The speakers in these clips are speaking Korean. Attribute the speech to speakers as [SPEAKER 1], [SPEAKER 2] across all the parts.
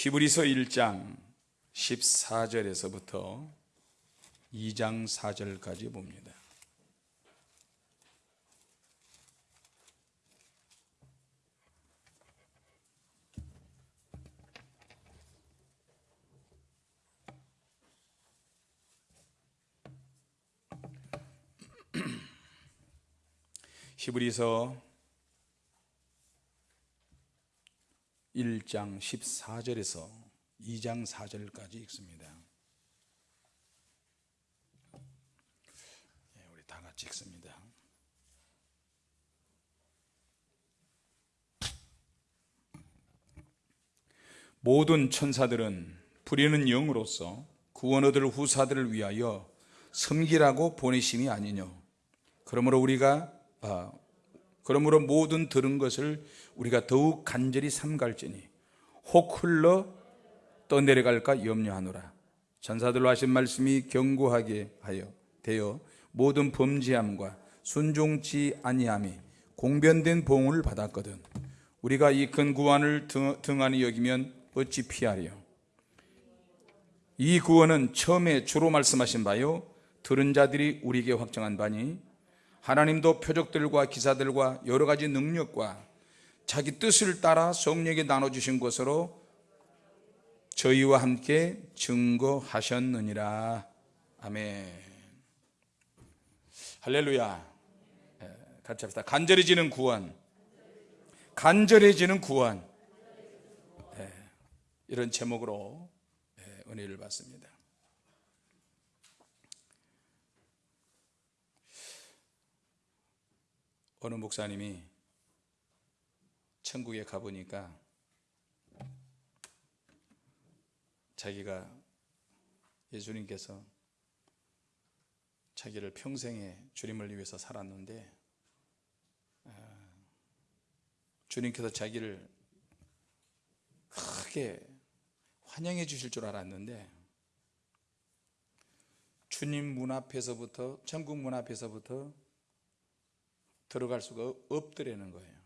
[SPEAKER 1] 히브리서 1장 14절에서부터 2장 4절까지 봅니다. 히브리서 1장 14절에서 2장 4절까지 읽습니다. 네, 우리 다 같이 읽습니다. 모든 천사들은 부리는 영으로서 구원 얻을 후사들을 위하여 섬기라고 보내심이 아니뇨. 그러므로 우리가 아, 그러므로 모든 들은 것을 우리가 더욱 간절히 삼갈지니 혹 흘러 떠내려갈까 염려하노라. 전사들로 하신 말씀이 견고하게 하여 되어 모든 범죄함과 순종치 아니함이 공변된 봉을 받았거든. 우리가 이 큰 구원을 등, 등한히 여기면 어찌 피하리요? 이 구원은 처음에 주로 말씀하신 바요 들은 자들이 우리에게 확정한 바니 하나님도 표적들과 기사들과 여러 가지 능력과 자기 뜻을 따라 성령에 나눠주신 것으로 저희와 함께 증거하셨느니라. 아멘. 할렐루야. 예, 같이 합시다. 간절해지는 구원. 간절해지는 구원. 예, 이런 제목으로 예, 은혜를 받습니다. 어느 목사님이 천국에 가보니까 자기가 예수님께서 자기를 평생에 주님을 위해서 살았는데 아, 주님께서 자기를 크게 환영해 주실 줄 알았는데 주님 문 앞에서부터 천국 문 앞에서부터 들어갈 수가 없더라는 거예요.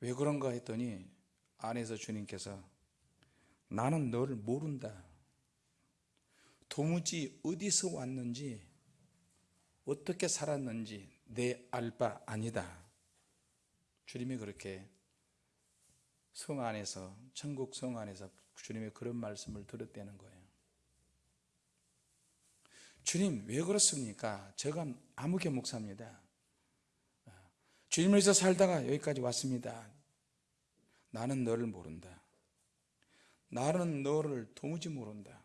[SPEAKER 1] 왜 그런가 했더니 안에서 주님께서 나는 너를 모른다. 도무지 어디서 왔는지 어떻게 살았는지 내 알바 아니다. 주님이 그렇게 성 안에서 천국 성 안에서 주님의 그런 말씀을 들었다는 거예요. 주님 왜 그렇습니까? 제가 아무개 목사입니다. 주님에서 살다가 여기까지 왔습니다. 나는 너를 모른다. 나는 너를 도무지 모른다.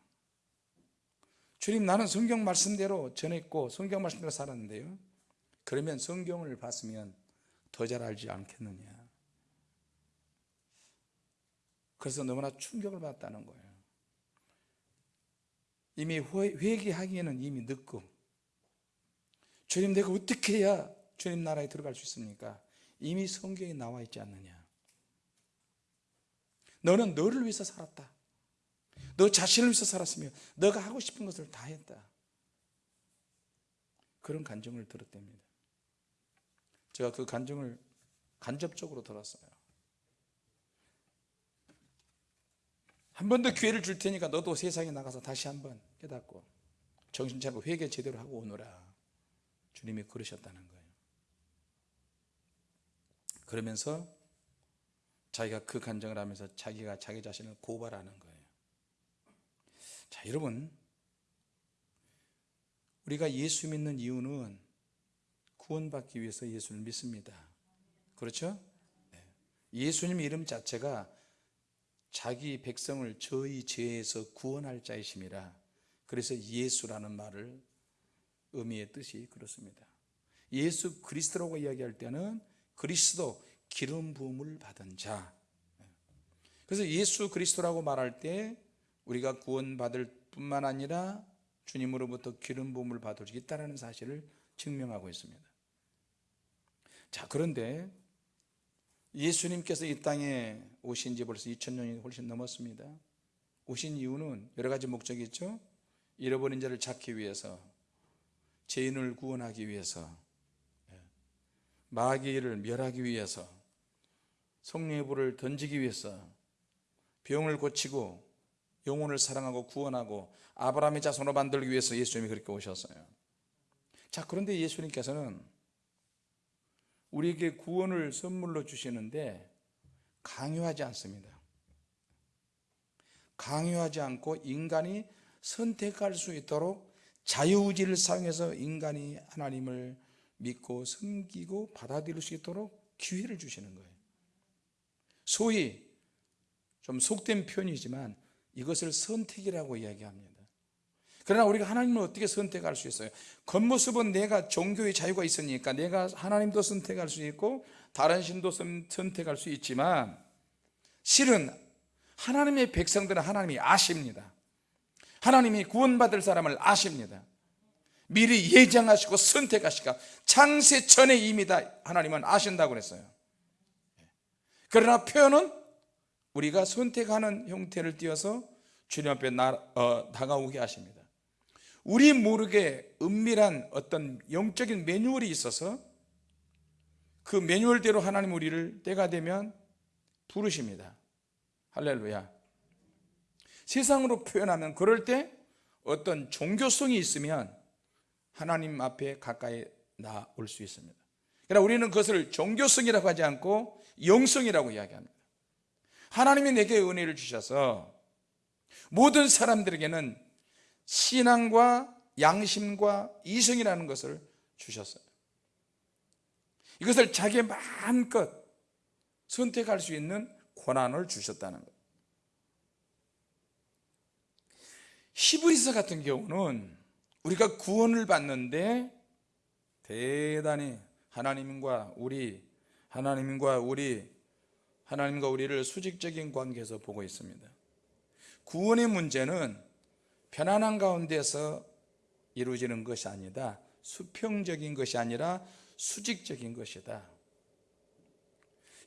[SPEAKER 1] 주님 나는 성경 말씀대로 전했고 성경 말씀대로 살았는데요. 그러면 성경을 봤으면 더 잘 알지 않겠느냐. 그래서 너무나 충격을 받았다는 거예요. 이미 회개하기에는 이미 늦고. 주님 내가 어떻게 해야 주님 나라에 들어갈 수 있습니까? 이미 성경에 나와 있지 않느냐? 너는 너를 위해서 살았다. 너 자신을 위해서 살았으며 너가 하고 싶은 것을 다 했다. 그런 간증을 들었답니다. 제가 그 간증을 간접적으로 들었어요 한 번 더 기회를 줄 테니까 너도 세상에 나가서 다시 한 번 깨닫고 정신 차리고 회개 제대로 하고 오너라 주님이 그러셨다는 거예요 그러면서 자기가 그 간증을 하면서 자기가 자기 자신을 고발하는 거예요 자 여러분 우리가 예수 믿는 이유는 구원받기 위해서 예수를 믿습니다 그렇죠? 네. 예수님 이름 자체가 자기 백성을 저희 죄에서 구원할 자이심이라 그래서 예수라는 말을 의미의 뜻이 그렇습니다. 예수 그리스도라고 이야기할 때는 그리스도 기름 부음을 받은 자. 그래서 예수 그리스도라고 말할 때 우리가 구원받을 뿐만 아니라 주님으로부터 기름 부음을 받을 수 있다는 사실을 증명하고 있습니다. 자 그런데 예수님께서 이 땅에 오신 지 벌써 2000년이 훨씬 넘었습니다. 오신 이유는 여러 가지 목적이 있죠. 잃어버린 자를 찾기 위해서 죄인을 구원하기 위해서 마귀를 멸하기 위해서 성령의 불을 던지기 위해서 병을 고치고 영혼을 사랑하고 구원하고 아브라함의 자손으로 만들기 위해서 예수님이 그렇게 오셨어요. 자, 그런데 예수님께서는 우리에게 구원을 선물로 주시는데 강요하지 않습니다. 강요하지 않고 인간이 선택할 수 있도록 자유의지를 사용해서 인간이 하나님을 믿고 섬기고 받아들일 수 있도록 기회를 주시는 거예요. 소위 좀 속된 표현이지만 이것을 선택이라고 이야기합니다. 그러나 우리가 하나님을 어떻게 선택할 수 있어요? 겉모습은 내가 종교의 자유가 있으니까 내가 하나님도 선택할 수 있고 다른 신도 선택할 수 있지만 실은 하나님의 백성들은 하나님이 아십니다. 하나님이 구원받을 사람을 아십니다. 미리 예정하시고 선택하시고 창세 전에 이미 다 하나님은 아신다고 그랬어요. 그러나 표현은 우리가 선택하는 형태를 띄어서 주님 앞에 나, 어, 다가오게 하십니다. 우리 모르게 은밀한 어떤 영적인 매뉴얼이 있어서 그 매뉴얼대로 하나님 우리를 때가 되면 부르십니다. 할렐루야. 세상으로 표현하면 그럴 때 어떤 종교성이 있으면 하나님 앞에 가까이 나올 수 있습니다. 그러나 우리는 그것을 종교성이라고 하지 않고 영성이라고 이야기합니다. 하나님이 내게 은혜를 주셔서 모든 사람들에게는 신앙과 양심과 이성이라는 것을 주셨어요. 이것을 자기의 마음껏 선택할 수 있는 권한을 주셨다는 거예요. 히브리서 같은 경우는 우리가 구원을 받는데 대단히 하나님과 우리 하나님과 우리 하나님과 우리를 수직적인 관계에서 보고 있습니다. 구원의 문제는 편안한 가운데서 이루어지는 것이 아니다. 수평적인 것이 아니라 수직적인 것이다.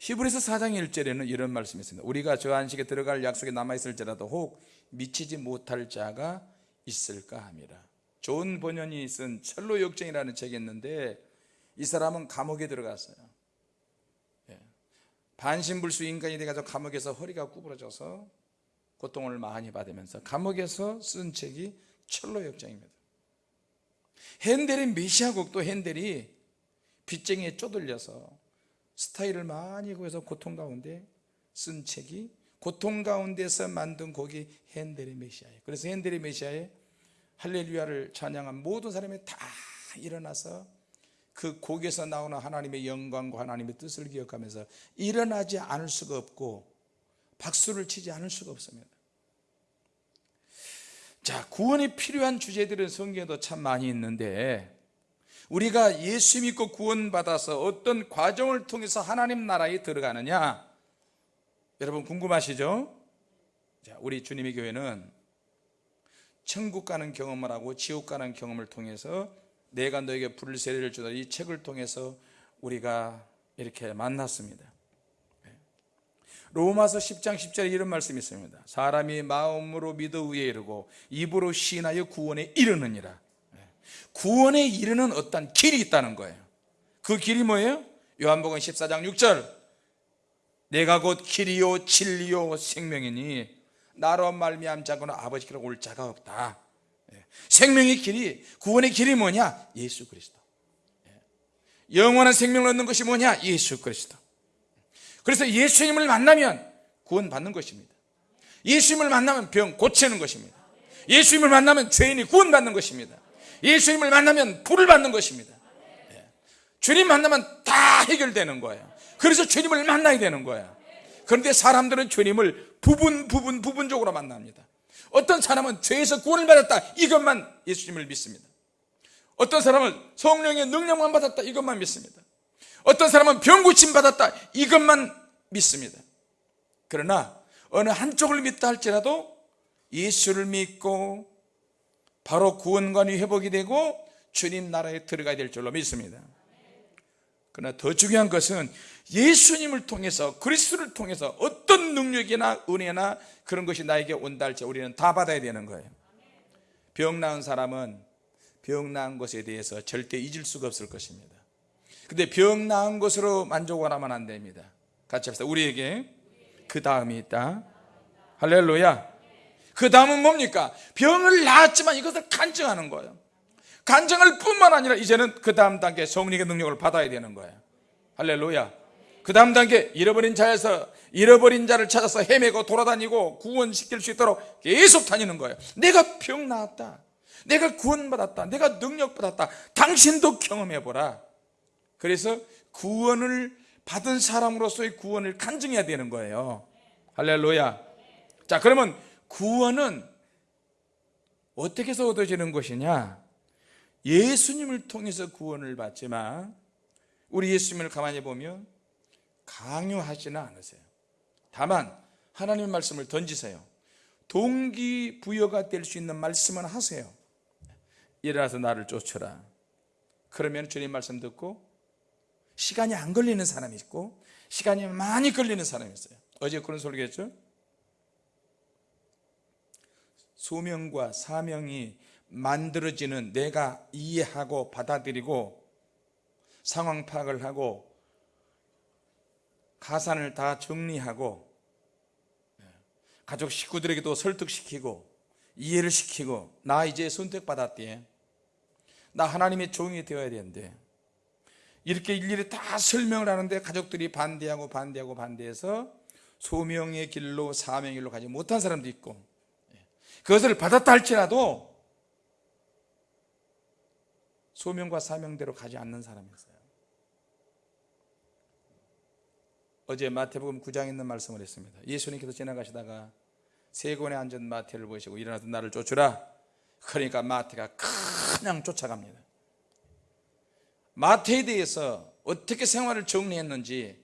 [SPEAKER 1] 히브리서 4장 1절에는 이런 말씀이 있습니다. 우리가 저 안식에 들어갈 약속에 남아있을지라도 혹 미치지 못할 자가 있을까 합니다. 좋은 번연이 쓴 철로 역정이라는 책이 있는데 이 사람은 감옥에 들어갔어요. 예. 반신불수 인간이 돼가지고 감옥에서 허리가 구부러져서 고통을 많이 받으면서 감옥에서 쓴 책이 철로 역정입니다. 핸델의 메시아곡도 핸델이 빚쟁이에 쪼들려서 스타일을 많이 구해서 고통 가운데 쓴 책이 고통 가운데서 만든 곡이 핸델의 메시아예요. 그래서 핸델의 메시아에 할렐루야를 찬양한 모든 사람이 다 일어나서 그 곡에서 나오는 하나님의 영광과 하나님의 뜻을 기억하면서 일어나지 않을 수가 없고 박수를 치지 않을 수가 없습니다. 자, 구원이 필요한 주제들은 성경에도 참 많이 있는데 우리가 예수 믿고 구원받아서 어떤 과정을 통해서 하나님 나라에 들어가느냐 여러분 궁금하시죠? 자, 우리 주님의 교회는 천국 가는 경험을 하고 지옥 가는 경험을 통해서 내가 너에게 불을 세례를 주다 이 책을 통해서 우리가 이렇게 만났습니다. 네. 로마서 10장 10절에 이런 말씀이 있습니다. 사람이 마음으로 믿어 위에 이르고 입으로 시인하여 구원에 이르느니라. 네. 구원에 이르는 어떤 길이 있다는 거예요. 그 길이 뭐예요? 요한복음 14장 6절. 내가 곧 길이요 진리요 생명이니 나로 말미암 자고는 아버지께로 올 자가 없다 예. 생명의 길이 구원의 길이 뭐냐? 예수 그리스도 예. 영원한 생명을 얻는 것이 뭐냐? 예수 그리스도 그래서 예수님을 만나면 구원 받는 것입니다. 예수님을 만나면 병 고치는 것입니다. 예수님을 만나면 죄인이 구원받는 것입니다. 예수님을 만나면 불을 받는 것입니다. 예. 주님 만나면 다 해결되는 거예요. 그래서 주님을 만나야 되는 거야 그런데 사람들은 주님을 부분 부분 부분적으로 만납니다. 어떤 사람은 죄에서 구원을 받았다 이것만 예수님을 믿습니다. 어떤 사람은 성령의 능력만 받았다 이것만 믿습니다 어떤 사람은 병 고침 받았다. 이것만 믿습니다. 그러나 어느 한쪽을 믿다 할지라도 예수를 믿고 바로 구원관이 회복이 되고 주님 나라에 들어가야 될 줄로 믿습니다. 그러나 더 중요한 것은 예수님을 통해서 그리스도를 통해서 어떤 능력이나 은혜나 그런 것이 나에게 온다 할지 우리는 다 받아야 되는 거예요. 병 나은 사람은 병 나은 것에 대해서 절대 잊을 수가 없을 것입니다 근데 병 나은 것으로 만족을 하면 안 됩니다 같이 합시다. 우리에게 그 다음이 있다. 할렐루야. 그 다음은 뭡니까? 병을 낳았지만 이것을 간증하는 거예요. 간증할 뿐만 아니라 이제는 그 다음 단계 성령의 능력을 받아야 되는 거예요. 할렐루야. 그 다음 단계 잃어버린 자에서 잃어버린 자를 찾아서 헤매고 돌아다니고 구원시킬 수 있도록 계속 다니는 거예요. 내가 병 나았다. 내가 구원받았다. 내가 능력받았다. 당신도 경험해보라. 그래서 구원을 받은 사람으로서의 구원을 간증해야 되는 거예요. 할렐루야. 자, 그러면 구원은 어떻게 해서 얻어지는 것이냐? 예수님을 통해서 구원을 받지만 우리 예수님을 가만히 보면 강요하지는 않으세요. 다만 하나님의 말씀을 던지세요. 동기부여가 될 수 있는 말씀은 하세요. 일어나서 나를 쫓으라. 그러면 주님 말씀 듣고 시간이 안 걸리는 사람이 있고 시간이 많이 걸리는 사람이 있어요. 어제 그런 설교했죠? 소명과 사명이 만들어지는 내가 이해하고 받아들이고 상황 파악을 하고 가산을 다 정리하고 가족 식구들에게도 설득시키고 이해를 시키고 나 이제 선택받았대 나 하나님의 종이 되어야 되는데 이렇게 일일이 다 설명을 하는데 가족들이 반대하고 반대하고 반대해서 소명의 길로 사명의 길로 가지 못한 사람도 있고 그것을 받았다 할지라도 소명과 사명대로 가지 않는 사람이 있어요. 어제 마태복음 9장에 있는 말씀을 했습니다. 예수님께서 지나가시다가 세곤에 앉은 마태를 보시고 일어나서 나를 쫓으라. 그러니까 마태가 그냥 쫓아갑니다 마태에 대해서 어떻게 생활을 정리했는지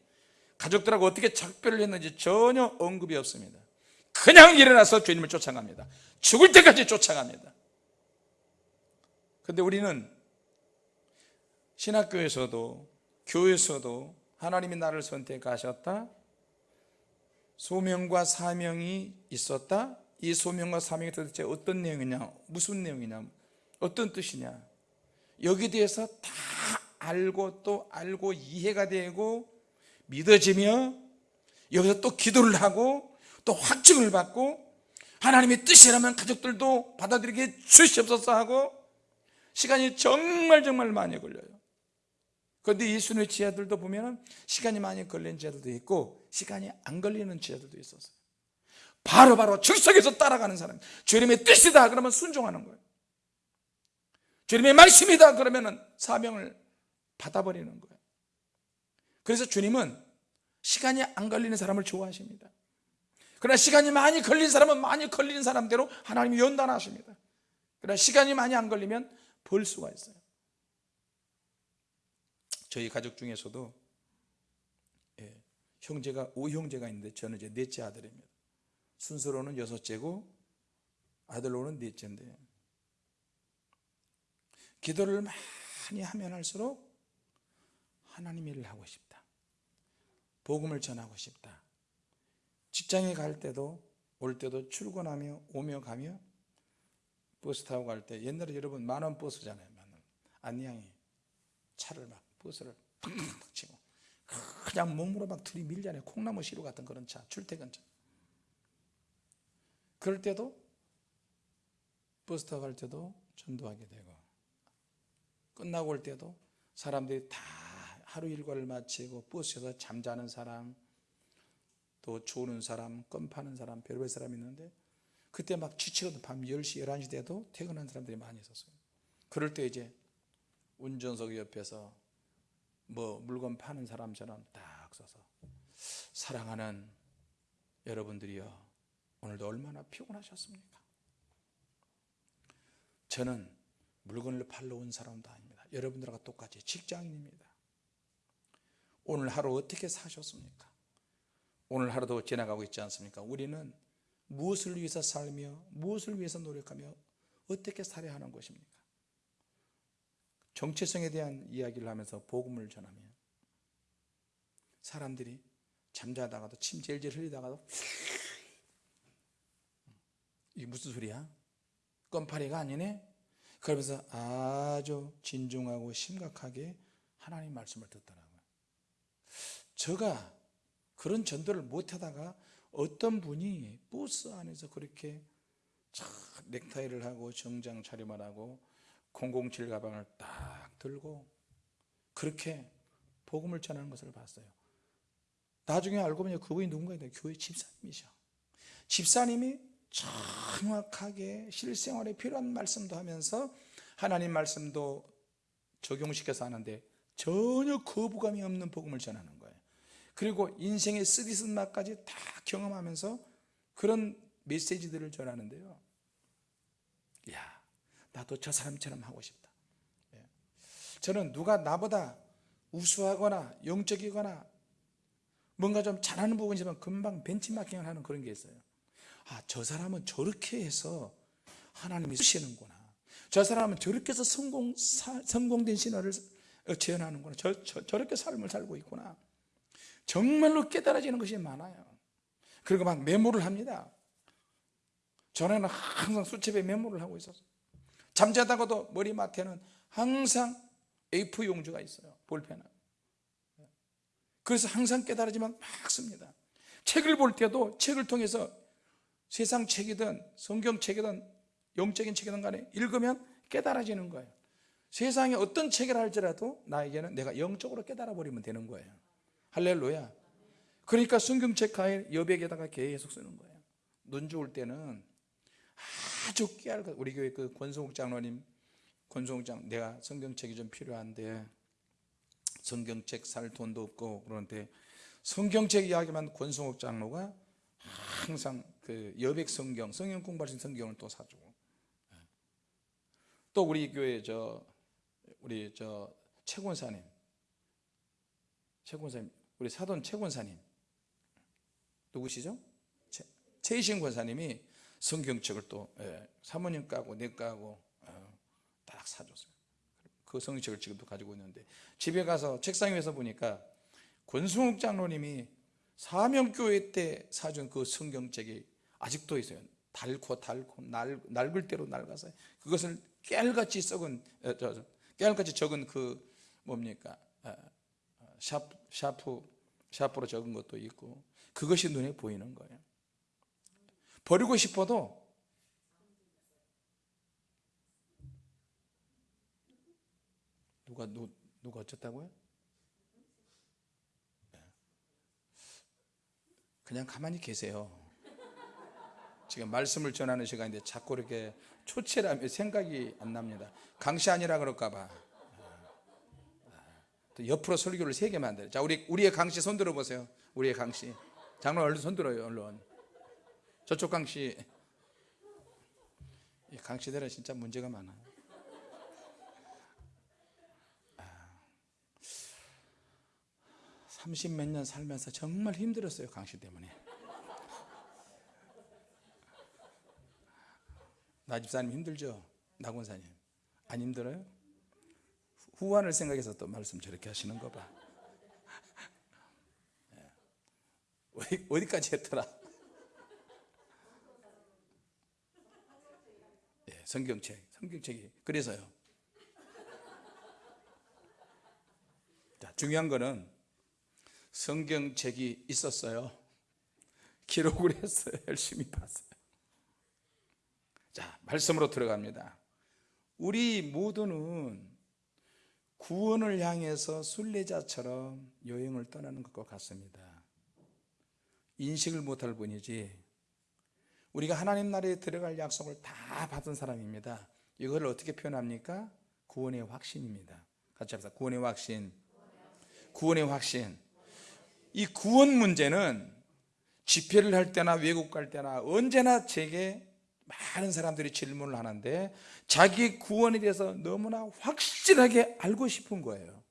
[SPEAKER 1] 가족들하고 어떻게 작별을 했는지 전혀 언급이 없습니다. 그냥 일어나서 주님을 쫓아갑니다. 죽을 때까지 쫓아갑니다. 근데 우리는 신학교에서도 교회에서도 하나님이 나를 선택하셨다? 소명과 사명이 있었다? 이 소명과 사명이 도대체 어떤 내용이냐? 무슨 내용이냐? 어떤 뜻이냐? 여기에 대해서 다 알고 또 알고 이해가 되고 믿어지며 여기서 또 기도를 하고 또 확증을 받고 하나님의 뜻이라면 가족들도 받아들이게 주시옵소서 하고 시간이 정말 정말 많이 걸려요. 그런데 예수님의 지하들도 보면 시간이 많이 걸린 지하들도 있고 시간이 안 걸리는 지하들도 있었어요 바로바로 즉석에서 따라가는 사람. 주님의 뜻이다 그러면 순종하는 거예요. 주님의 말씀이다 그러면 사명을 받아버리는 거예요. 그래서 주님은 시간이 안 걸리는 사람을 좋아하십니다. 그러나 시간이 많이 걸린 사람은 많이 걸리는 사람대로 하나님이 연단하십니다. 그러나 시간이 많이 안 걸리면 벌 수가 있어요. 저희 가족 중에서도 예, 형제가 오형제가 있는데 저는 이제 넷째 아들입니다. 순서로는 여섯째고 아들로는 넷째인데 기도를 많이 하면 할수록 하나님 일을 하고 싶다. 복음을 전하고 싶다. 직장에 갈 때도 올 때도 출근하며 오며 가며 버스 타고 갈 때 옛날에 여러분 만원 버스잖아요 만원. 안내양이 차를 막 버스를 팍팍 치고 그냥 몸으로 막 들이밀잖아요. 콩나물 시루 같은 그런 차 출퇴근차. 그럴 때도 버스 타고 갈 때도 전도하게 되고 끝나고 올 때도 사람들이 다 하루 일과를 마치고 버스에서 잠자는 사람 또 조는 사람, 껌 파는 사람, 별별 사람이 있는데 그때 막 지치거든 밤 10시, 11시 돼도 퇴근한 사람들이 많이 있었어요. 그럴 때 이제 운전석 옆에서 뭐 물건 파는 사람처럼 딱 서서 사랑하는 여러분들이여 오늘도 얼마나 피곤하셨습니까? 저는 물건을 팔러 온 사람도 아닙니다. 여러분들과 똑같이 직장인입니다 오늘 하루 어떻게 사셨습니까? 오늘 하루도 지나가고 있지 않습니까? 우리는 무엇을 위해서 살며 무엇을 위해서 노력하며 어떻게 살아야 하는 것입니까? 정체성에 대한 이야기를 하면서 복음을 전하면 사람들이 잠자다가도 침 질질 흘리다가도 이게 무슨 소리야? 껌파리가 아니네? 그러면서 아주 진중하고 심각하게 하나님 말씀을 듣더라고요. 제가 그런 전도를 못하다가 어떤 분이 버스 안에서 그렇게 참 넥타이를 하고 정장 차림을 하고 007 가방을 딱 들고 그렇게 복음을 전하는 것을 봤어요. 나중에 알고 보니 그분이 누군가인데 교회 집사님이셔. 집사님이 정확하게 실생활에 필요한 말씀도 하면서 하나님 말씀도 적용시켜서 하는데 전혀 거부감이 없는 복음을 전하는 거예요 그리고 인생의 쓰디쓴 맛까지 다 경험하면서 그런 메시지들을 전하는데요. 야 나도 저 사람처럼 하고 싶다. 예. 저는 누가 나보다 우수하거나 영적이거나 뭔가 좀 잘하는 부분이 지만 금방 벤치마킹을 하는 그런 게 있어요. 아저 사람은 저렇게 해서 하나님이 쓰시는구나. 저 사람은 저렇게 해서 성공, 사, 성공된 신화를 재현하는구나. 저, 저, 저렇게 삶을 살고 있구나 정말로 깨달아지는 것이 많아요. 그리고 막 메모를 합니다. 전에는 항상 수첩에 메모를 하고 있었어요. 잠자다가도 머리맡에는 항상 A4 용지가 있어요 볼펜은 그래서 항상 깨달아지만 막 씁니다. 책을 볼 때도 책을 통해서 세상 책이든 성경 책이든 영적인 책이든 간에 읽으면 깨달아지는 거예요. 세상에 어떤 책을 할지라도 나에게는 내가 영적으로 깨달아 버리면 되는 거예요 할렐루야. 그러니까 성경책 가에 여백에다가 계속 쓰는 거예요. 눈 좋을 때는 아주 깨알 우리 교회 그 권성욱 장로님 권성욱 장 내가 성경책이 좀 필요한데 성경책 살 돈도 없고 그런데 성경책 이야기만 권성욱 장로가 항상 그 여백 성경 성경 공부하신 성경을 또 사주고. 또 우리 교회 저 우리 저 최권사님 최권사님 우리 사돈 최 권사님. 누구시죠? 최, 최이신 권사님이 성경책을 또 예, 사모님 까고 내 까고 어, 딱 사줬어요. 그 성경책을 지금도 가지고 있는데. 집에 가서 책상 위에서 보니까 권승욱 장로님이 사명교회 때 사준 그 성경책이 아직도 있어요. 닳고 날, 낡을 대로 낡아서 그것을 깨알같이 썩은 어, 저, 깨알같이 적은 그 뭡니까? 어, 샤프, 샤프 샤프로 적은 것도 있고 그것이 눈에 보이는 거예요 버리고 싶어도 누가 누, 누가 어쨌다고요? 네. 그냥 가만히 계세요 지금 말씀을 전하는 시간인데 자꾸 이렇게 초췌라며 생각이 안 납니다 강시 아니라 그럴까봐 또 옆으로 설교를 세 개만 들어. 자, 우리 우리의 강씨 손 들어 보세요. 우리의 강씨. 장로 얼른 손 들어요, 얼른. 저쪽 강씨. 이 강씨들은 진짜 문제가 많아. 아, 30몇 년 살면서 정말 힘들었어요, 강씨 때문에. 나 집사님 힘들죠? 나군사님. 안 힘들어요? 후환을 생각해서 또 말씀 저렇게 하시는 거 봐. 예. 어디, 어디까지 했더라? 예, 성경책, 성경책이. 그래서요. 자, 중요한 거는 성경책이 있었어요. 기록을 했어요. 열심히 봤어요. 자, 말씀으로 들어갑니다. 우리 모두는 구원을 향해서 순례자처럼 여행을 떠나는 것과 같습니다. 인식을 못할 뿐이지 우리가 하나님 나라에 들어갈 약속을 다 받은 사람입니다. 이걸 어떻게 표현합니까? 구원의 확신입니다. 같이 합시다. 구원의 확신. 구원의 확신. 이 구원 문제는 집회를 할 때나 외국 갈 때나 언제나 제게 많은 사람들이 질문을 하는데 자기 구원에 대해서 너무나 확실하게 알고 싶은 거예요.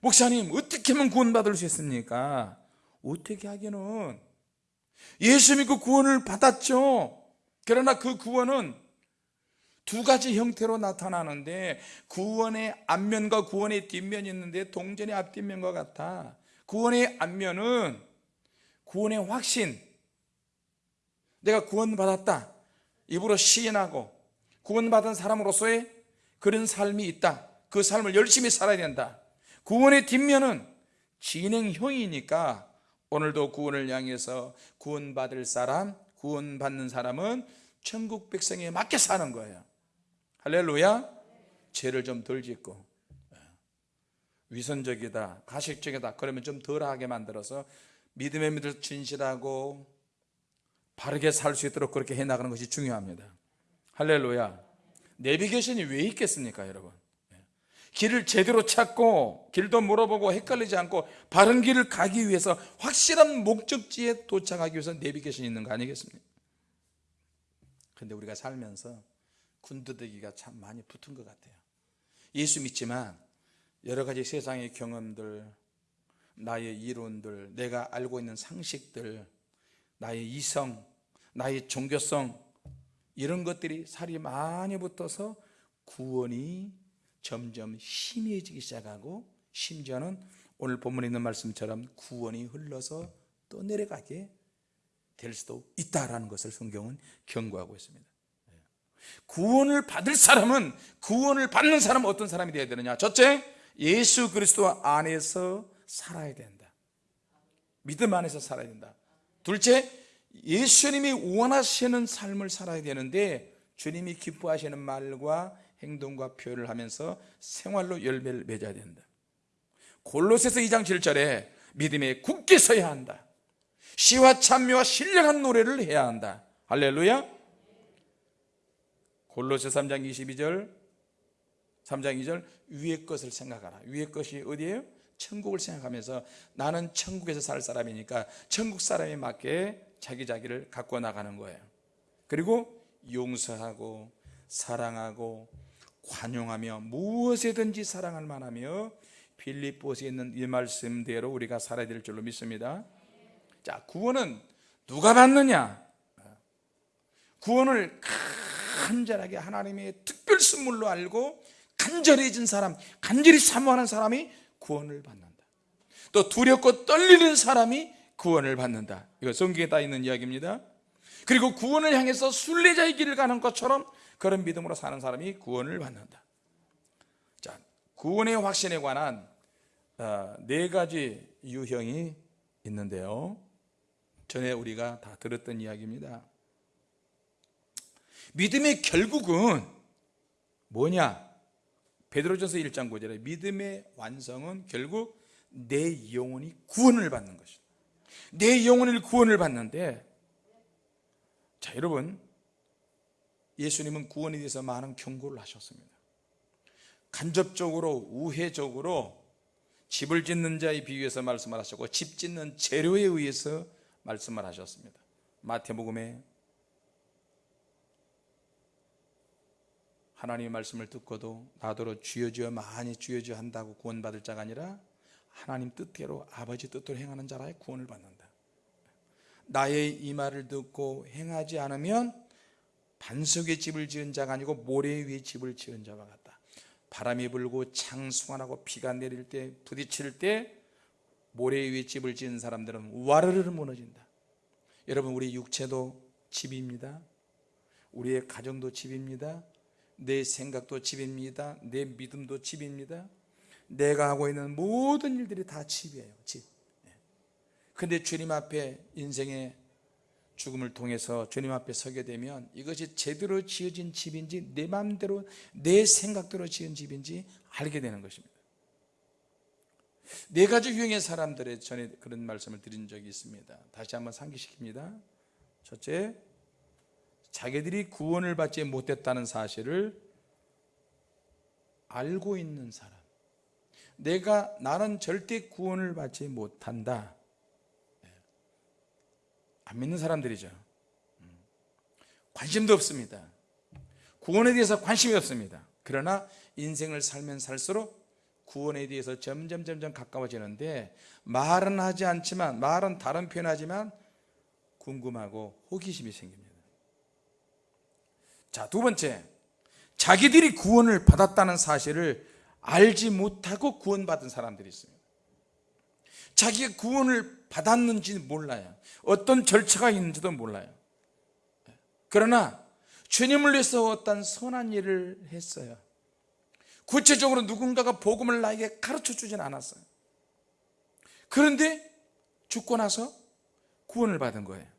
[SPEAKER 1] 목사님 어떻게 하면 구원받을 수 있습니까? 어떻게 하기는? 예수 믿고 구원을 받았죠. 그러나 그 구원은 두 가지 형태로 나타나는데 구원의 앞면과 구원의 뒷면이 있는데 동전의 앞뒷면과 같아. 구원의 앞면은 구원의 확신. 내가 구원받았다 입으로 시인하고 구원받은 사람으로서의 그런 삶이 있다. 그 삶을 열심히 살아야 된다. 구원의 뒷면은 진행형이니까 오늘도 구원을 향해서 구원받을 사람 구원받는 사람은 천국 백성에 맞게 사는 거예요. 할렐루야. 죄를 좀 덜 짓고 위선적이다 가식적이다 그러면 좀 덜하게 만들어서 믿음의 믿을 진실하고 바르게 살 수 있도록 그렇게 해나가는 것이 중요합니다. 할렐루야. 내비게이션이 왜 있겠습니까 여러분? 길을 제대로 찾고 길도 물어보고 헷갈리지 않고 바른 길을 가기 위해서 확실한 목적지에 도착하기 위해서 내비게이션이 있는 거 아니겠습니까? 근데 우리가 살면서 군더더기가 참 많이 붙은 것 같아요. 예수 믿지만 여러 가지 세상의 경험들 나의 이론들 내가 알고 있는 상식들 나의 이성 나의 종교성 이런 것들이 살이 많이 붙어서 구원이 점점 희미해지기 시작하고 심지어는 오늘 본문에 있는 말씀처럼 구원이 흘러서 또 내려가게 될 수도 있다라는 것을 성경은 경고하고 있습니다. 구원을 받을 사람은 구원을 받는 사람은 어떤 사람이 되어야 되느냐? 첫째 예수 그리스도 안에서 살아야 된다. 믿음 안에서 살아야 된다 둘째 예수님이 원하시는 삶을 살아야 되는데 주님이 기뻐하시는 말과 행동과 표현을 하면서 생활로 열매를 맺어야 된다. 골로새서 2장 7절에 믿음에 굳게 서야 한다. 시와 찬미와 신령한 노래를 해야 한다. 할렐루야. 골로새 3장 22절 3장 2절 위의 것을 생각하라. 위의 것이 어디예요? 천국을 생각하면서 나는 천국에서 살 사람이니까 천국 사람에 맞게 자기 자기를 갖고 나가는 거예요. 그리고 용서하고 사랑하고 관용하며 무엇에든지 사랑할 만하며 빌립보스에 있는 이 말씀대로 우리가 살아야 될 줄로 믿습니다. 자 구원은 누가 받느냐? 구원을 간절하게 하나님의 특별 선물로 알고 간절해진 사람 간절히 사모하는 사람이 구원을 받는다. 또 두렵고 떨리는 사람이 구원을 받는다. 이거 성경에 다 있는 이야기입니다. 그리고 구원을 향해서 순례자의 길을 가는 것처럼 그런 믿음으로 사는 사람이 구원을 받는다. 자, 구원의 확신에 관한 어, 네 가지 유형이 있는데요. 전에 우리가 다 들었던 이야기입니다. 믿음의 결국은 뭐냐 베드로전서 1장 9절에 믿음의 완성은 결국 내 영혼이 구원을 받는 것이다. 내 영혼을 구원을 받는데 자 여러분 예수님은 구원에 대해서 많은 경고를 하셨습니다. 간접적으로 우회적으로 집을 짓는 자에 비유해서 말씀을 하셨고 집 짓는 재료에 의해서 말씀을 하셨습니다. 마태복음에 하나님의 말씀을 듣고도 나더러 주여 주여 많이 주여 주여 한다고 구원받을 자가 아니라 하나님 뜻대로 아버지 뜻대로 행하는 자라 구원을 받는다. 나의 이 말을 듣고 행하지 않으면 반석에 집을 지은 자가 아니고 모래 위에 집을 지은 자와 같다. 바람이 불고 창수가나고 비가 내릴 때 부딪힐 때 모래 위에 집을 지은 사람들은 와르르 무너진다. 여러분 우리 육체도 집입니다. 우리의 가정도 집입니다 내 생각도 집입니다. 내 믿음도 집입니다. 내가 하고 있는 모든 일들이 다 집이에요. 집. 근데 주님 앞에 인생의 죽음을 통해서 주님 앞에 서게 되면 이것이 제대로 지어진 집인지 내 마음대로 내 생각대로 지은 집인지 알게 되는 것입니다. 네 가지 유형의 사람들의 전에 그런 말씀을 드린 적이 있습니다. 다시 한번 상기시킵니다. 첫째 자기들이 구원을 받지 못했다는 사실을 알고 있는 사람. 내가 나는 절대 구원을 받지 못한다. 안 믿는 사람들이죠. 관심도 없습니다. 구원에 대해서 관심이 없습니다. 그러나 인생을 살면 살수록 구원에 대해서 점점 점점 가까워지는데 말은 하지 않지만 말은 다른 표현하지만 궁금하고 호기심이 생깁니다 자 두 번째. 자기들이 구원을 받았다는 사실을 알지 못하고 구원받은 사람들이 있습니다. 자기가 구원을 받았는지 몰라요. 어떤 절차가 있는지도 몰라요. 그러나 주님을 위해서 어떤 선한 일을 했어요. 구체적으로 누군가가 복음을 나에게 가르쳐 주진 않았어요. 그런데 죽고 나서 구원을 받은 거예요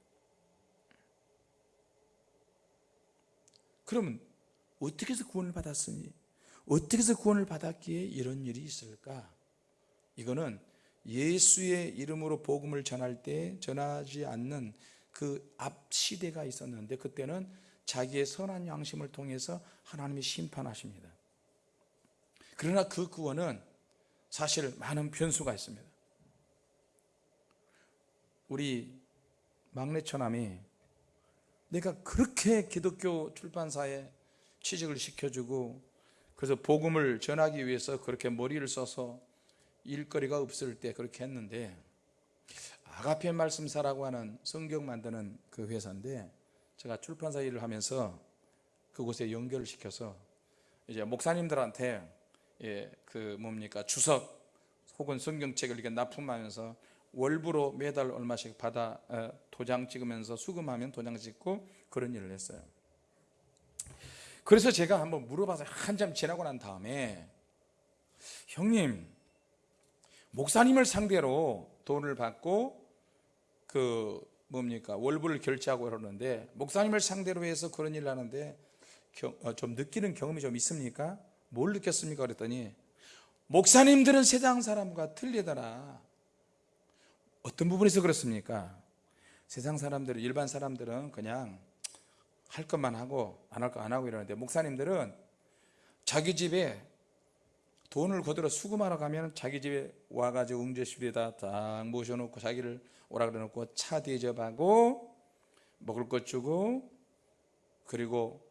[SPEAKER 1] 그러면 어떻게 해서 구원을 받았으니? 어떻게 해서 구원을 받았기에 이런 일이 있을까? 이거는 예수의 이름으로 복음을 전할 때 전하지 않는 그 앞 시대가 있었는데 그때는 자기의 선한 양심을 통해서 하나님이 심판하십니다. 그러나 그 구원은 사실 많은 변수가 있습니다. 우리 막내 처남이 내가 그렇게 기독교 출판사에 취직을 시켜주고 그래서 복음을 전하기 위해서 그렇게 머리를 써서 일거리가 없을 때 그렇게 했는데 아가페 말씀사라고 하는 성경 만드는 그 회사인데 제가 출판사 일을 하면서 그곳에 연결을 시켜서 이제 목사님들한테 예, 그 뭡니까 주석 혹은 성경책을 이렇게 납품하면서 월부로 매달 얼마씩 받아 어, 도장 찍으면서 수금하면 도장 찍고 그런 일을 했어요. 그래서 제가 한번 물어봐서 한참 지나고 난 다음에 형님 목사님을 상대로 돈을 받고 그 뭡니까 월부를 결제하고 그러는데 목사님을 상대로 해서 그런 일을 하는데 어, 좀 느끼는 경험이 좀 있습니까? 뭘 느꼈습니까? 그랬더니 목사님들은 세상 사람과 틀리더라 어떤 부분에서 그렇습니까? 세상 사람들은 일반 사람들은 그냥 할 것만 하고 안 할 거 안 하고 이러는데 목사님들은 자기 집에 돈을 거들어 수금하러 가면 자기 집에 와가지고 응접실에다 딱 모셔놓고 자기를 오라 그래놓고 차 대접하고 먹을 것 주고 그리고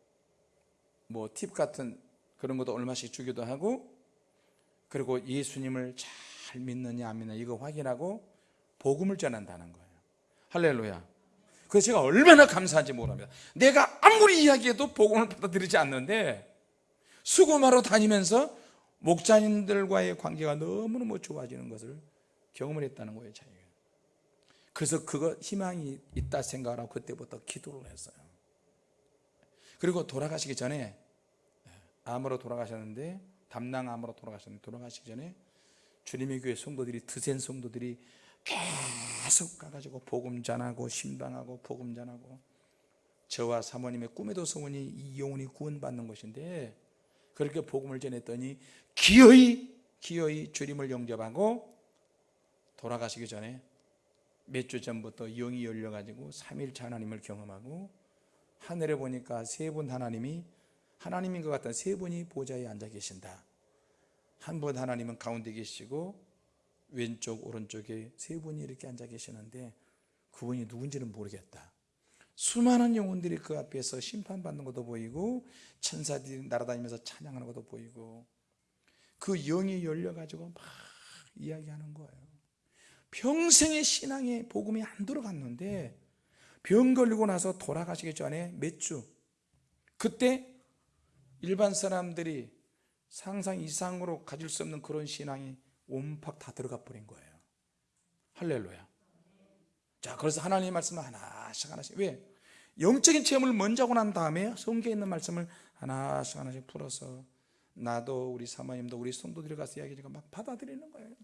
[SPEAKER 1] 뭐 팁 같은 그런 것도 얼마씩 주기도 하고 그리고 예수님을 잘 믿느냐 안 믿느냐 이거 확인하고 복음을 전한다는 거예요. 할렐루야. 그래서 제가 얼마나 감사한지 모릅니다. 내가 아무리 이야기해도 복음을 받아들이지 않는데 수고하러 다니면서 목자님들과의 관계가 너무너무 좋아지는 것을 경험을 했다는 거예요 자기가. 그래서 그거 희망이 있다 생각을 하고 그때부터 기도를 했어요. 그리고 돌아가시기 전에 암으로 돌아가셨는데 담낭암으로 돌아가셨는데 돌아가시기 전에 주님의 교회 성도들이 드센 성도들이 계속 가가지고 복음 전하고 신방하고 복음 전하고 저와 사모님의 꿈에도 소원이 이 영혼이 구원받는 것인데 그렇게 복음을 전했더니 기어이 기어이 주님을 영접하고 돌아가시기 전에 몇 주 전부터 영이 열려가지고 3일차 하나님을 경험하고 하늘에 보니까 세 분 하나님이 하나님인 것 같은 세 분이 보좌에 앉아 계신다. 한 분 하나님은 가운데 계시고 왼쪽 오른쪽에 세 분이 이렇게 앉아 계시는데 그분이 누군지는 모르겠다. 수많은 영혼들이 그 앞에서 심판받는 것도 보이고 천사들이 날아다니면서 찬양하는 것도 보이고 그 영이 열려가지고 막 이야기하는 거예요. 평생의 신앙에 복음이 안 들어갔는데 병 걸리고 나서 돌아가시기 전에 몇 주? 그때 일반 사람들이 상상 이상으로 가질 수 없는 그런 신앙이 온팍 다 들어가 버린 거예요. 할렐루야. 자 그래서 하나님의 말씀을 하나씩 하나씩. 왜? 영적인 체험을 먼저 하고 난 다음에 성경에 있는 말씀을 하나씩 하나씩 풀어서 나도 우리 사모님도 우리 성도들이 가서 이야기하니까 막 받아들이는 거예요.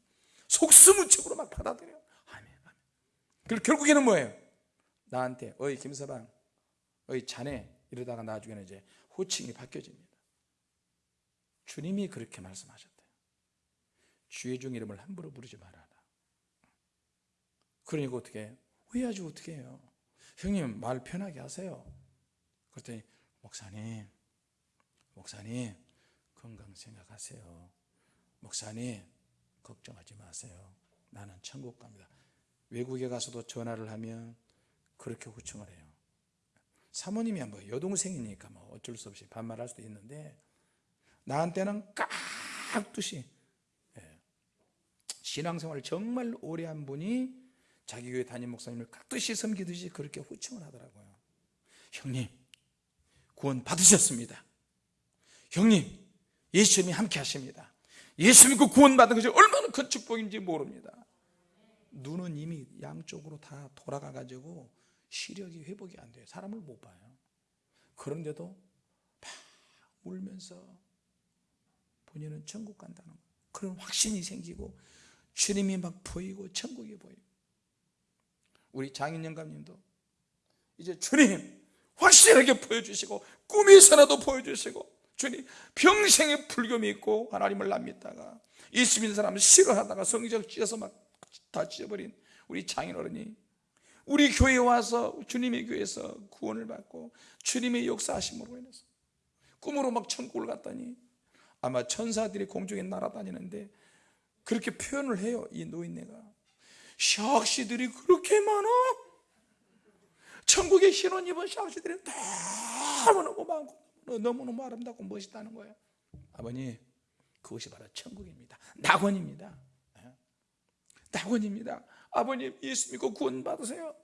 [SPEAKER 1] 속수무책으로 막 받아들여요 아멘 아멘. 그리고 결국에는 뭐예요? 나한테 어이 김서방 어이 자네. 이러다가 나중에는 이제 호칭이 바뀌어집니다. 주님이 그렇게 말씀하셨대요 주의 종 이름을 함부로 부르지 말아라. 그러니까 어떻게 후회하지 어떻게 해요? 형님 말 편하게 하세요. 그랬더니 목사님 목사님 건강 생각하세요. 목사님 걱정하지 마세요. 나는 천국 갑니다. 외국에 가서도 전화를 하면 그렇게 호칭을 해요. 사모님이 뭐 여동생이니까 뭐 어쩔 수 없이 반말할 수도 있는데 나한테는 깍듯이 예. 신앙생활을 정말 오래 한 분이 자기 교회 담임 목사님을 깍듯이 섬기듯이 그렇게 호칭을 하더라고요. 형님 구원 받으셨습니다. 형님 예수님이 함께 하십니다. 예수 님그 구원 받은 것이 얼마나 큰 축복인지 모릅니다. 눈은 이미 양쪽으로 다 돌아가 가지고 시력이 회복이 안 돼요. 사람을 못 봐요. 그런데도 막 울면서 본인은 천국 간다는 그런 확신이 생기고 주님이 막 보이고 천국이 보이고. 우리 장인 영감님도 이제 주님 확실하게 보여주시고 꿈에서라도 보여주시고 주님 평생에 불교 믿고 하나님을 안 믿다가 예수 믿는 사람을 싫어하다가 성적 찢어서 막 다 찢어버린 우리 장인 어른이 우리 교회에 와서 주님의 교회에서 구원을 받고 주님의 역사하심으로 인해서 꿈으로 막 천국을 갔더니 아마 천사들이 공중에 날아다니는데 그렇게 표현을 해요 이 노인네가. 샥시들이 그렇게 많아? 천국에 신혼 입은 샥시들이 너무너무 많고 너무너무 아름답고 멋있다는 거예요. 아버님 그것이 바로 천국입니다. 낙원입니다. 예. 낙원입니다. 아버님 예수 믿고 구원 받으세요.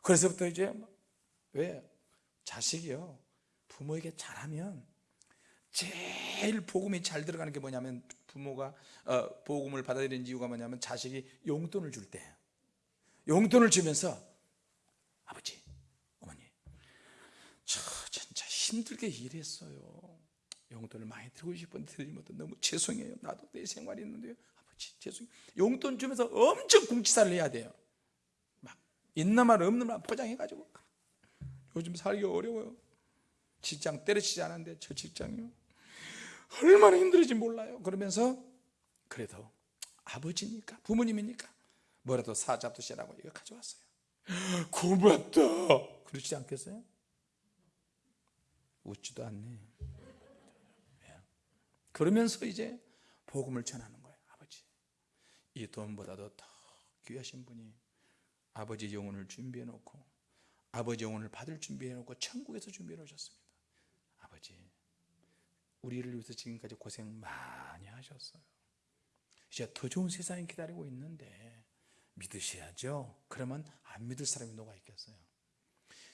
[SPEAKER 1] 그래서부터 이제 왜 자식이요? 부모에게 잘하면 제일 복음이 잘 들어가는 게 뭐냐면 부모가 어, 복음을 받아들이는 이유가 뭐냐면 자식이 용돈을 줄 때. 용돈을 주면서 아버지 어머니 저 진짜 힘들게 일했어요. 용돈을 많이 드리고 싶은데 드리지 못해. 너무 죄송해요. 나도 내 생활이 있는데요. 아버지 죄송해요. 용돈 주면서 엄청 궁치살을 해야 돼요. 막 있는 말 없는 말 포장해가지고. 요즘 살기 어려워요. 직장 때려치지 않았는데 저 직장이요 얼마나 힘들지 몰라요. 그러면서 그래도 아버지니까 부모님이니까 뭐라도 사잡두시라고 이거 가져왔어요. 고맙다. 그러지 않겠어요? 웃지도 않네. 예. 그러면서 이제 복음을 전하는 거예요 아버지. 이 돈보다도 더 귀하신 분이 아버지 영혼을 준비해 놓고 아버지 영혼을 받을 준비해 놓고 천국에서 준비해 놓으셨습니다 우리를 위해서 지금까지 고생 많이 하셨어요. 이제 더 좋은 세상이 기다리고 있는데 믿으셔야죠. 그러면 안 믿을 사람이 누가 있겠어요?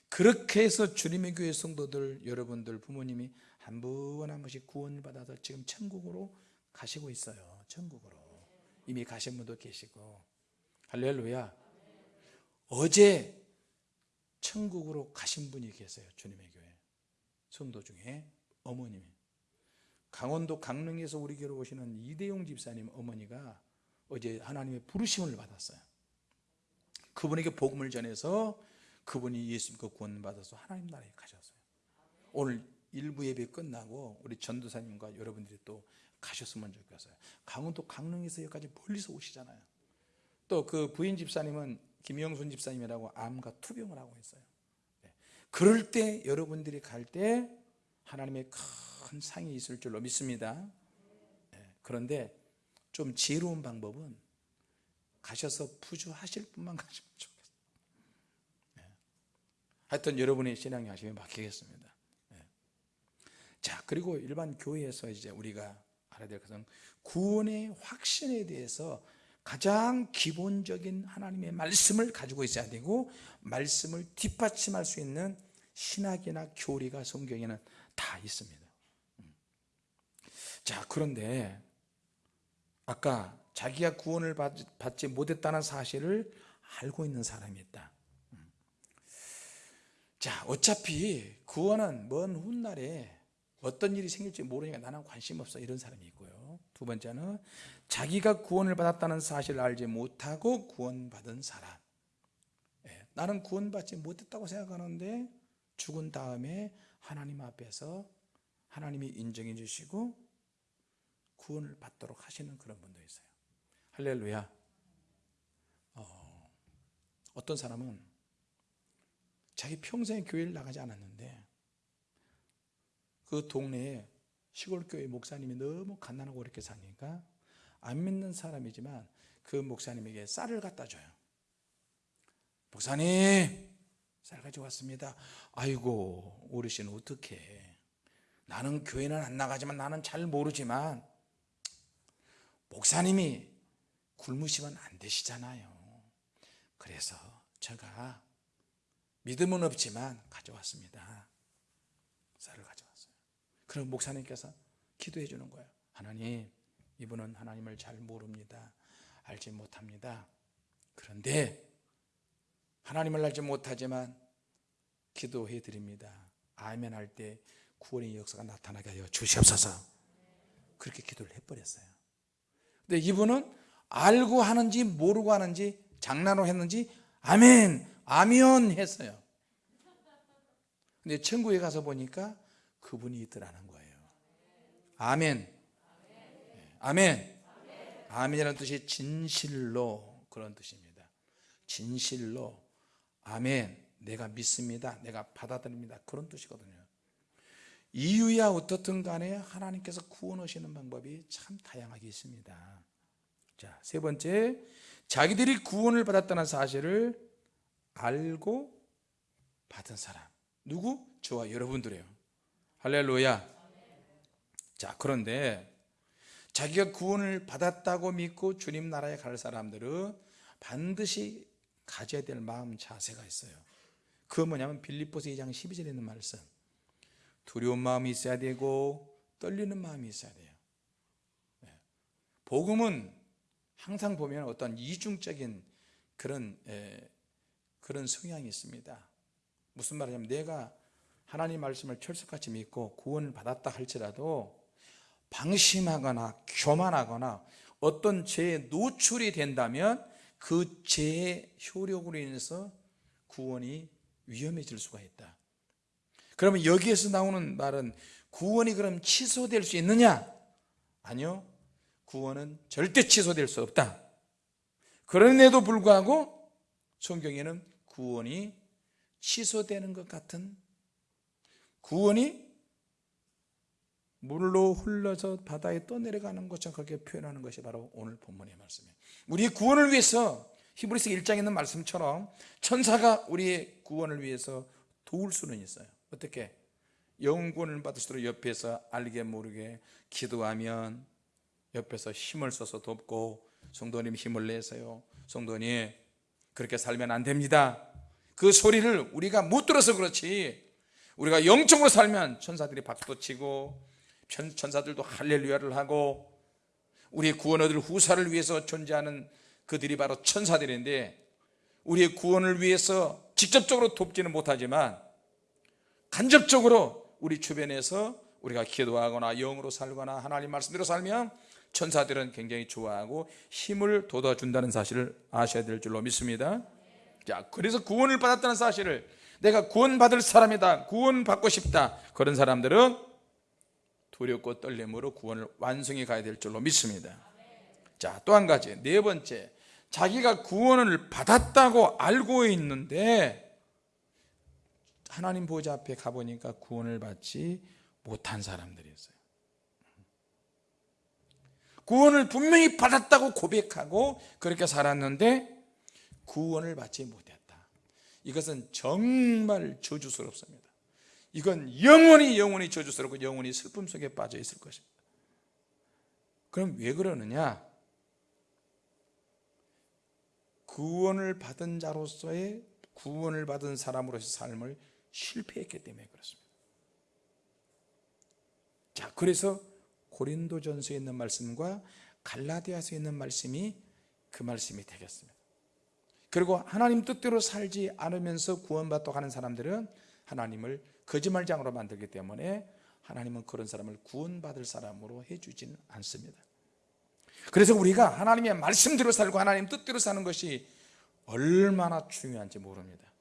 [SPEAKER 1] 그렇게 해서 주님의 교회 성도들 여러분들 부모님이 한 분한 분씩 구원을 받아서 지금 천국으로 가시고 있어요. 천국으로. 이미 가신 분도 계시고. 할렐루야. 어제 천국으로 가신 분이 계세요 주님의 교회. 성도 중에 어머님이 강원도 강릉에서 우리 교회로 오시는 이대용 집사님 어머니가 어제 하나님의 부르심을 받았어요. 그분에게 복음을 전해서 그분이 예수 믿고 구원 받아서 하나님 나라에 가셨어요. 오늘 일부 예배 끝나고 우리 전도사님과 여러분들이 또 가셨으면 좋겠어요. 강원도 강릉에서 여기까지 멀리서 오시잖아요. 또 그 부인 집사님은 김영순 집사님이라고 암과 투병을 하고 있어요. 네. 그럴 때 여러분들이 갈 때 하나님의 큰 상이 있을 줄로 믿습니다 네. 그런데 좀 지혜로운 방법은 가셔서 부주하실 분만 가시면 좋겠어요 네. 하여튼 여러분의 신앙의 하심에 맡기겠습니다 네. 자 그리고 일반 교회에서 이제 우리가 알아야 될 것은 구원의 확신에 대해서 가장 기본적인 하나님의 말씀을 가지고 있어야 되고 말씀을 뒷받침할 수 있는 신학이나 교리가 성경에는 다 있습니다 음. 자 그런데 아까 자기가 구원을 받지 못했다는 사실을 알고 있는 사람이 있다. 음. 자 어차피 구원은 먼 훗날에 어떤 일이 생길지 모르니까 나는 관심 없어. 이런 사람이 있고요. 두 번째는 자기가 구원을 받았다는 사실을 알지 못하고 구원받은 사람. 예, 나는 구원받지 못했다고 생각하는데 죽은 다음에 하나님 앞에서 하나님이 인정해 주시고 구원을 받도록 하시는 그런 분도 있어요. 할렐루야. 어, 어떤 사람은 자기 평생에 교회를 나가지 않았는데 그 동네에 시골교회 목사님이 너무 가난하고 그렇게 사니까 안 믿는 사람이지만 그 목사님에게 쌀을 갖다 줘요. 목사님 쌀 가져왔습니다. 아이고 어르신 어떻게 나는 교회는 안 나가지만 나는 잘 모르지만 목사님이 굶으시면 안 되시잖아요. 그래서 제가 믿음은 없지만 가져왔습니다. 쌀을 가져왔어요. 그럼 목사님께서 기도해 주는 거예요. 하나님 이분은 하나님을 잘 모릅니다. 알지 못합니다. 그런데 하나님을 알지 못하지만 기도해 드립니다. 아멘 할 때 구원의 역사가 나타나게 하여 주시옵소서. 그렇게 기도를 해버렸어요 근데 이분은 알고 하는지 모르고 하는지 장난으로 했는지 아멘, 아면 했어요. 근데 천국에 가서 보니까 그분이 있더라는 거예요. 아멘. 아멘. 아멘이라는 뜻이 진실로 그런 뜻입니다. 진실로 아멘. 내가 믿습니다. 내가 받아들입니다. 그런 뜻이거든요. 이유야 어떻든 간에 하나님께서 구원하시는 방법이 참 다양하게 있습니다. 자, 세 번째, 자기들이 구원을 받았다는 사실을 알고 받은 사람. 누구? 저와 여러분들이에요. 할렐루야. 자, 그런데 자기가 구원을 받았다고 믿고 주님 나라에 갈 사람들은 반드시 가져야 될 마음 자세가 있어요. 그 뭐냐면 빌립보서 2장 12절에 있는 말씀. 두려운 마음이 있어야 되고 떨리는 마음이 있어야 돼요. 네. 복음은 항상 보면 어떤 이중적인 그런 에, 그런 성향이 있습니다. 무슨 말이냐면 내가 하나님 말씀을 철석같이 믿고 구원을 받았다 할지라도 방심하거나 교만하거나 어떤 죄에 노출이 된다면 그 죄의 효력으로 인해서 구원이 위험해질 수가 있다. 그러면 여기에서 나오는 말은 구원이 그럼 취소될 수 있느냐? 아니요. 구원은 절대 취소될 수 없다. 그런데도 불구하고 성경에는 구원이 취소되는 것 같은 구원이 물로 흘러서 바다에 떠내려가는 것처럼 그렇게 표현하는 것이 바로 오늘 본문의 말씀이에요. 우리의 구원을 위해서 히브리서 1장에 있는 말씀처럼 천사가 우리의 구원을 위해서 도울 수는 있어요. 어떻게? 영구원을 받을수록 옆에서 알게 모르게 기도하면 옆에서 힘을 써서 돕고 성도님 힘을 내세요. 성도님 그렇게 살면 안 됩니다. 그 소리를 우리가 못 들어서 그렇지. 우리가 영적으로 살면 천사들이 박수도 치고 천사들도 할렐루야를 하고 우리의 구원 얻을 후사를 위해서 존재하는 그들이 바로 천사들인데 우리의 구원을 위해서 직접적으로 돕지는 못하지만 간접적으로 우리 주변에서 우리가 기도하거나 영으로 살거나 하나님 말씀대로 살면 천사들은 굉장히 좋아하고 힘을 돋아준다는 사실을 아셔야 될 줄로 믿습니다. 자, 그래서 구원을 받았다는 사실을 내가 구원받을 사람이다 구원받고 싶다 그런 사람들은 두렵고 떨림으로 구원을 완성해 가야 될 줄로 믿습니다. 자, 또 한 가지 네 번째 자기가 구원을 받았다고 알고 있는데 하나님 보좌 앞에 가보니까 구원을 받지 못한 사람들이 있어요. 구원을 분명히 받았다고 고백하고 그렇게 살았는데 구원을 받지 못했다. 이것은 정말 저주스럽습니다. 이건 영원히 영원히 저주스럽고 영원히 슬픔 속에 빠져 있을 것입니다. 그럼 왜 그러느냐? 구원을 받은 자로서의 구원을 받은 사람으로서의 삶을 실패했기 때문에 그렇습니다. 자 그래서 고린도전서에 있는 말씀과 갈라디아서에 있는 말씀이 그 말씀이 되겠습니다. 그리고 하나님 뜻대로 살지 않으면서 구원받고 가는 사람들은 하나님을 거짓말장으로 만들기 때문에 하나님은 그런 사람을 구원받을 사람으로 해주지는 않습니다. 그래서 우리가 하나님의 말씀대로 살고 하나님 뜻대로 사는 것이 얼마나 중요한지 모릅니다. 예.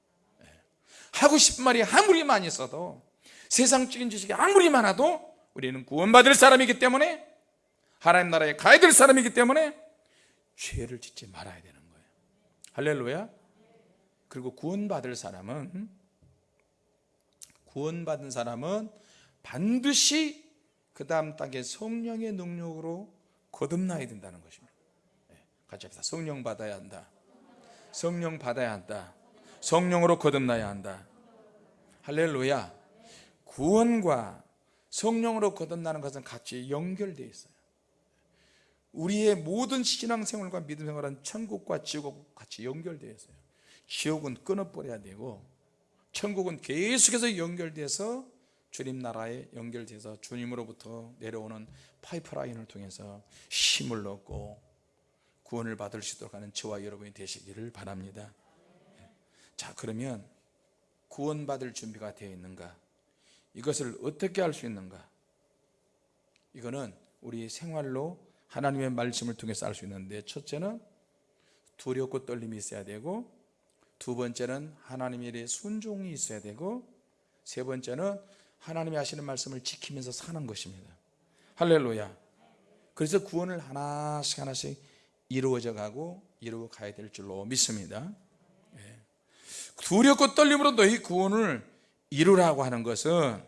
[SPEAKER 1] 하고 싶은 말이 아무리 많이 있어도 세상적인 지식이 아무리 많아도 우리는 구원받을 사람이기 때문에 하나님 나라에 가야 될 사람이기 때문에 죄를 짓지 말아야 되는 거예요. 할렐루야. 그리고 구원받을 사람은 구원받은 사람은 반드시 그 다음 단계 성령의 능력으로 거듭나야 된다는 것입니다. 네, 같이 합시다. 성령 받아야 한다. 성령 받아야 한다 성령으로 거듭나야 한다. 할렐루야. 구원과 성령으로 거듭나는 것은 같이 연결되어 있어요. 우리의 모든 신앙생활과 믿음생활은 천국과 지옥과 같이 연결되어 있어요. 지옥은 끊어버려야 되고 천국은 계속해서 연결돼서 주님 나라에 연결돼서 주님으로부터 내려오는 파이프라인을 통해서 힘을 얻고 구원을 받을 수 있도록 하는 저와 여러분이 되시기를 바랍니다 자 그러면 구원받을 준비가 되어 있는가? 이것을 어떻게 할 수 있는가? 이거는 우리 생활로 하나님의 말씀을 통해서 알 수 있는데 첫째는 두렵고 떨림이 있어야 되고 두 번째는 하나님의 일에 순종이 있어야 되고 세 번째는 하나님이 하시는 말씀을 지키면서 사는 것입니다. 할렐루야. 그래서 구원을 하나씩 하나씩 이루어져 가고 이루어 가야 될 줄로 믿습니다. 예. 두렵고 떨림으로 너희 구원을 이루라고 하는 것은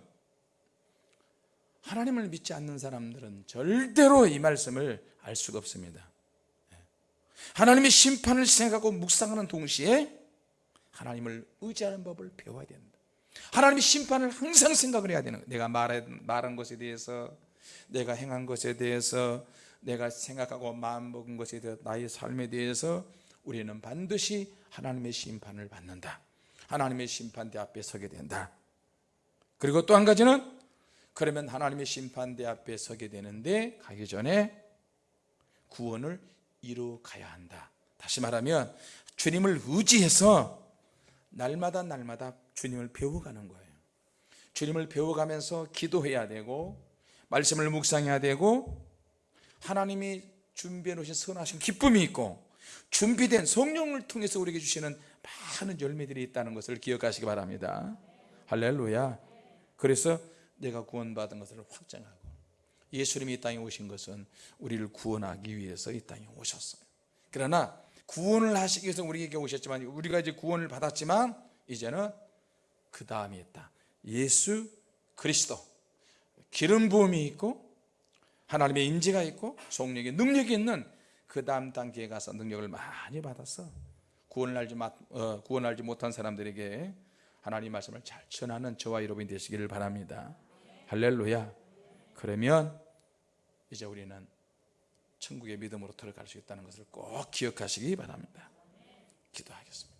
[SPEAKER 1] 하나님을 믿지 않는 사람들은 절대로 이 말씀을 알 수가 없습니다 예. 하나님의 심판을 생각하고 묵상하는 동시에 하나님을 의지하는 법을 배워야 된다 하나님의 심판을 항상 생각을 해야 되는 거예요 내가 말한, 말한 것에 대해서 내가 행한 것에 대해서 내가 생각하고 마음먹은 것에 대해서 나의 삶에 대해서 우리는 반드시 하나님의 심판을 받는다. 하나님의 심판대 앞에 서게 된다. 그리고 또 한 가지는 그러면 하나님의 심판대 앞에 서게 되는데 가기 전에 구원을 이루 가야 한다. 다시 말하면 주님을 의지해서 날마다 날마다 주님을 배워가는 거예요. 주님을 배워가면서 기도해야 되고 말씀을 묵상해야 되고 하나님이 준비해 놓으신 선하신 기쁨이 있고 준비된 성령을 통해서 우리에게 주시는 많은 열매들이 있다는 것을 기억하시기 바랍니다. 할렐루야. 그래서 내가 구원받은 것을 확정하고 예수님이 이 땅에 오신 것은 우리를 구원하기 위해서 이 땅에 오셨어요. 그러나 구원을 하시기 위해서 우리에게 오셨지만 우리가 이제 구원을 받았지만 이제는 그 다음이 있다. 예수 그리스도. 기름 부음이 있고 하나님의 임재가 있고 성령의 능력이 있는 그 다음 단계에 가서 능력을 많이 받았어. 구원을 알지, 어, 구원을 알지 못한 사람들에게 하나님 말씀을 잘 전하는 저와 여러분이 되시기를 바랍니다. 할렐루야. 그러면 이제 우리는 천국의 믿음으로 들어갈 수 있다는 것을 꼭 기억하시기 바랍니다. 기도하겠습니다